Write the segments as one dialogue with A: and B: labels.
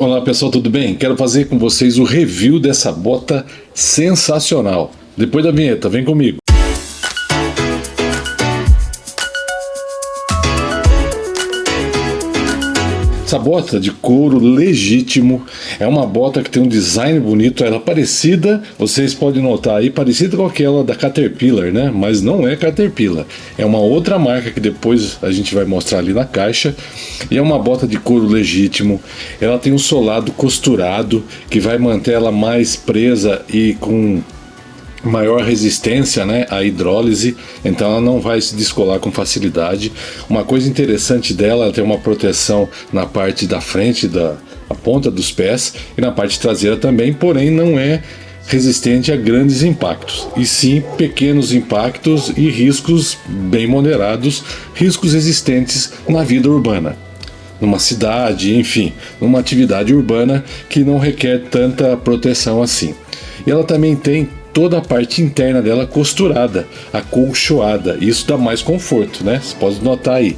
A: Olá pessoal, tudo bem? Quero fazer com vocês o review dessa bota sensacional. Depois da vinheta, vem comigo. Essa bota de couro legítimo é uma bota que tem um design bonito, ela é parecida, vocês podem notar aí, parecida com aquela da Caterpillar, né? Mas não é Caterpillar, é uma outra marca que depois a gente vai mostrar ali na caixa. E é uma bota de couro legítimo, ela tem um solado costurado que vai manter ela mais presa e com maior resistência né, à hidrólise, então ela não vai se descolar com facilidade. Uma coisa interessante dela, ela tem uma proteção na parte da frente, da ponta dos pés e na parte traseira também, porém não é resistente a grandes impactos, e sim pequenos impactos e riscos bem moderados, riscos existentes na vida urbana numa cidade, enfim, numa atividade urbana que não requer tanta proteção assim. E ela também tem toda a parte interna dela costurada, acolchoada. Isso dá mais conforto, né? Você pode notar aí.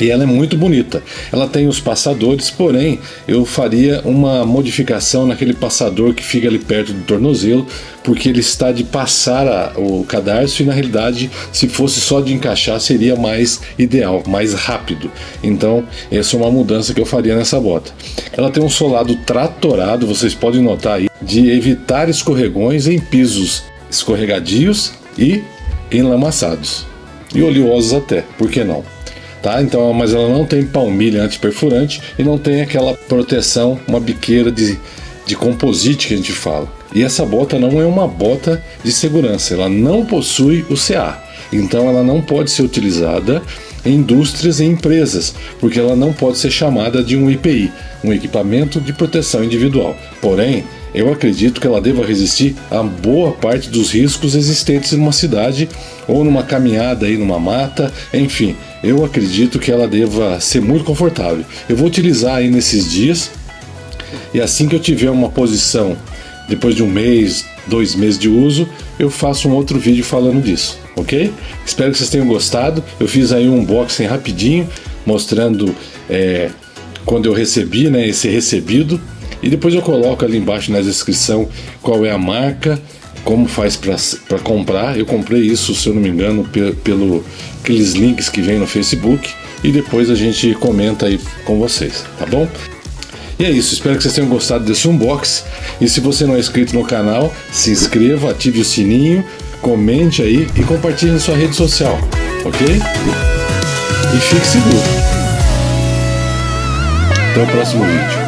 A: E ela é muito bonita. Ela tem os passadores, porém eu faria uma modificação naquele passador que fica ali perto do tornozelo, porque ele está de passar a, o cadarço e na realidade, se fosse só de encaixar, seria mais ideal, mais rápido. Então, essa é uma mudança que eu faria nessa bota. Ela tem um solado tratorado, vocês podem notar aí, de evitar escorregões em pisos escorregadios e enlamaçados. E oleosos até, por que não? tá? Então, mas ela não tem palmilha antiperfurante e não tem aquela proteção, uma biqueira de, de composite que a gente fala. E essa bota não é uma bota de segurança, ela não possui o CA. Então ela não pode ser utilizada em indústrias e empresas, porque ela não pode ser chamada de um IPI, um equipamento de proteção individual. Porém, eu acredito que ela deva resistir a boa parte dos riscos existentes numa cidade ou numa caminhada aí numa mata, enfim, eu acredito que ela deva ser muito confortável. Eu vou utilizar aí nesses dias e assim que eu tiver uma posição, depois de um mês, dois meses de uso, eu faço um outro vídeo falando disso, ok? Espero que vocês tenham gostado. Eu fiz aí um unboxing rapidinho, mostrando é, quando eu recebi, né, esse recebido e depois eu coloco ali embaixo na descrição qual é a marca, como faz para comprar. Eu comprei isso, se eu não me engano, pelo, aqueles links que vem no Facebook e depois a gente comenta aí com vocês, tá bom? E é isso, espero que vocês tenham gostado desse unboxing. E se você não é inscrito no canal, se inscreva, ative o sininho, comente aí e compartilhe na sua rede social, ok? E fique seguro. Até o próximo vídeo.